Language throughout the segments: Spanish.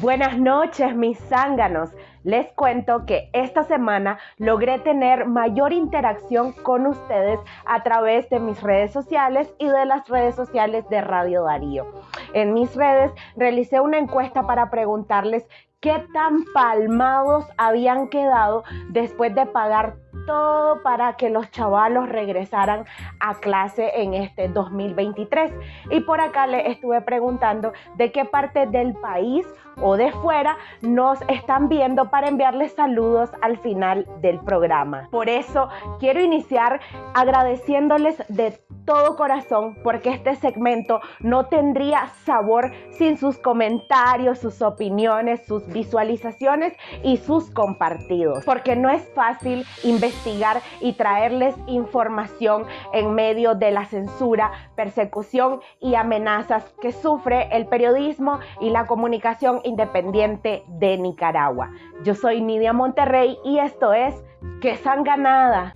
Buenas noches, mis zánganos. Les cuento que esta semana logré tener mayor interacción con ustedes a través de mis redes sociales y de las redes sociales de Radio Darío. En mis redes realicé una encuesta para preguntarles qué tan palmados habían quedado después de pagar todo para que los chavalos regresaran a clase en este 2023. Y por acá le estuve preguntando de qué parte del país o de fuera nos están viendo para enviarles saludos al final del programa. Por eso quiero iniciar agradeciéndoles de todo corazón porque este segmento no tendría sabor sin sus comentarios, sus opiniones, sus visualizaciones y sus compartidos. Porque no es fácil investigar y traerles información en medio de la censura, persecución y amenazas que sufre el periodismo y la comunicación independiente de Nicaragua. Yo soy Nidia Monterrey y esto es Que Sanganada.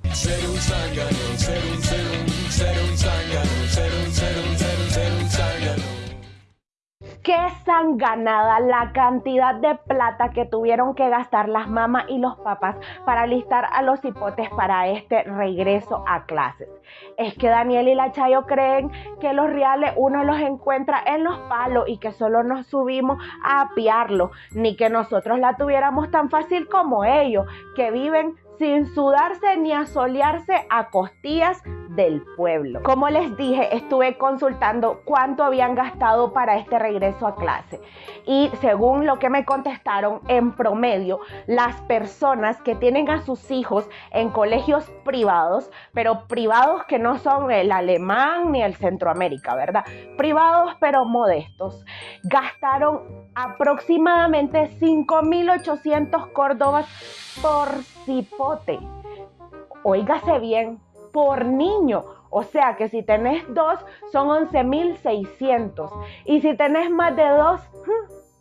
Qué sanganada la cantidad de plata que tuvieron que gastar las mamás y los papás para listar a los hipotes para este regreso a clases. Es que Daniel y la Chayo creen que los reales uno los encuentra en los palos y que solo nos subimos a apiarlo, ni que nosotros la tuviéramos tan fácil como ellos, que viven sin sudarse ni asolearse a costillas del pueblo. Como les dije, estuve consultando cuánto habían gastado para este regreso a clase y según lo que me contestaron, en promedio, las personas que tienen a sus hijos en colegios privados, pero privados que no son el alemán ni el Centroamérica, ¿verdad? Privados pero modestos, gastaron aproximadamente 5.800 córdobas por cipote. Óigase bien, por niño. O sea que si tenés dos, son 11.600. Y si tenés más de dos,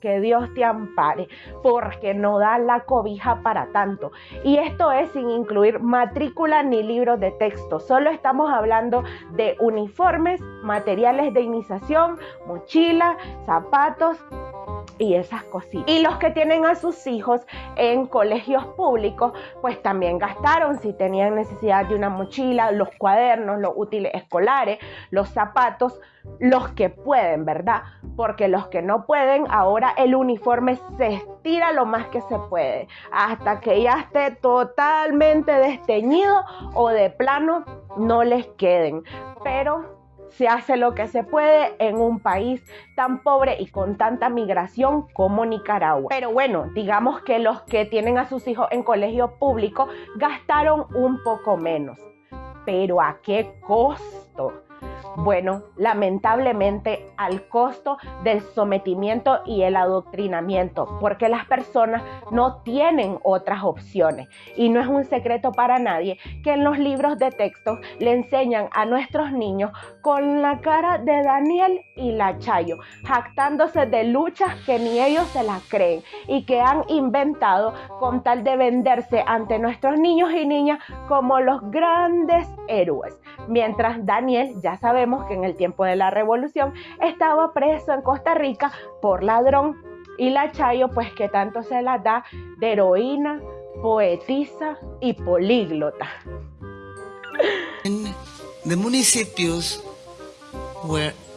que Dios te ampare, porque no da la cobija para tanto. Y esto es sin incluir matrícula ni libros de texto. Solo estamos hablando de uniformes, materiales de iniciación, mochila, zapatos, y esas cositas. Y los que tienen a sus hijos en colegios públicos, pues también gastaron si tenían necesidad de una mochila, los cuadernos, los útiles escolares, los zapatos, los que pueden, ¿verdad? Porque los que no pueden, ahora el uniforme se estira lo más que se puede, hasta que ya esté totalmente desteñido o de plano no les queden. Pero se hace lo que se puede en un país tan pobre y con tanta migración como Nicaragua. Pero bueno, digamos que los que tienen a sus hijos en colegio público gastaron un poco menos. Pero ¿a qué costo? Bueno, lamentablemente al costo del sometimiento y el adoctrinamiento, porque las personas no tienen otras opciones. Y no es un secreto para nadie que en los libros de texto le enseñan a nuestros niños con la cara de Daniel y la Chayo, jactándose de luchas que ni ellos se las creen y que han inventado con tal de venderse ante nuestros niños y niñas como los grandes héroes. Mientras Daniel ya sabe que en el tiempo de la revolución estaba preso en Costa Rica por ladrón y la Chayo pues que tanto se la da de heroína, poetisa y políglota. De municipios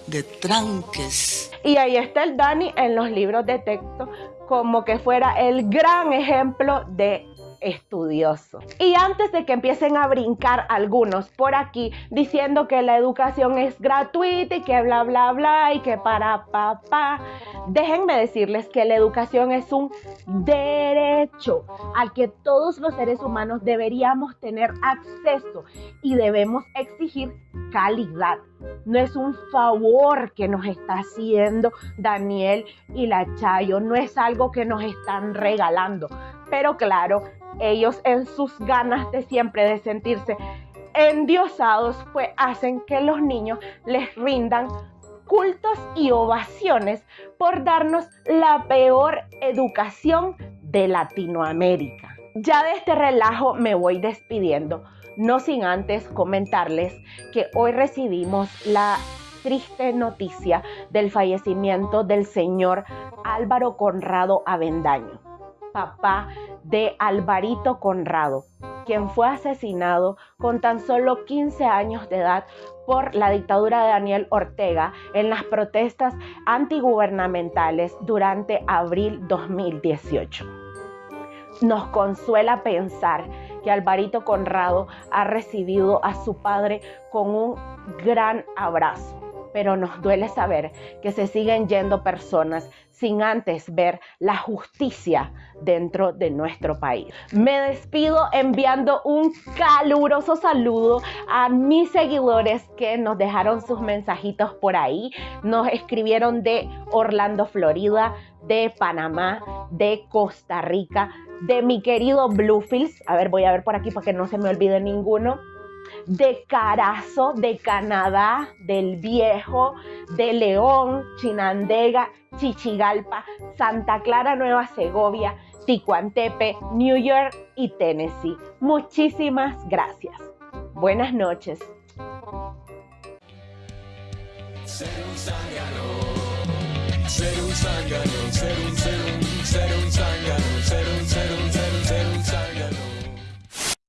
de tranques. Y ahí está el Dani en los libros de texto como que fuera el gran ejemplo de estudioso. Y antes de que empiecen a brincar algunos por aquí diciendo que la educación es gratuita y que bla, bla, bla y que para papá, déjenme decirles que la educación es un derecho al que todos los seres humanos deberíamos tener acceso y debemos exigir calidad. No es un favor que nos está haciendo Daniel y la Chayo, no es algo que nos están regalando. Pero claro, ellos en sus ganas de siempre de sentirse endiosados, pues hacen que los niños les rindan cultos y ovaciones por darnos la peor educación de Latinoamérica. Ya de este relajo me voy despidiendo, no sin antes comentarles que hoy recibimos la triste noticia del fallecimiento del señor Álvaro Conrado Avendaño, papá de Alvarito Conrado, quien fue asesinado con tan solo 15 años de edad por la dictadura de Daniel Ortega en las protestas antigubernamentales durante abril 2018. Nos consuela pensar que Alvarito Conrado ha recibido a su padre con un gran abrazo pero nos duele saber que se siguen yendo personas sin antes ver la justicia dentro de nuestro país. Me despido enviando un caluroso saludo a mis seguidores que nos dejaron sus mensajitos por ahí. Nos escribieron de Orlando, Florida, de Panamá, de Costa Rica, de mi querido Bluefields. A ver, voy a ver por aquí para que no se me olvide ninguno de Carazo, de Canadá, del Viejo, de León, Chinandega, Chichigalpa, Santa Clara, Nueva Segovia, Ticuantepe, New York y Tennessee. Muchísimas gracias. Buenas noches.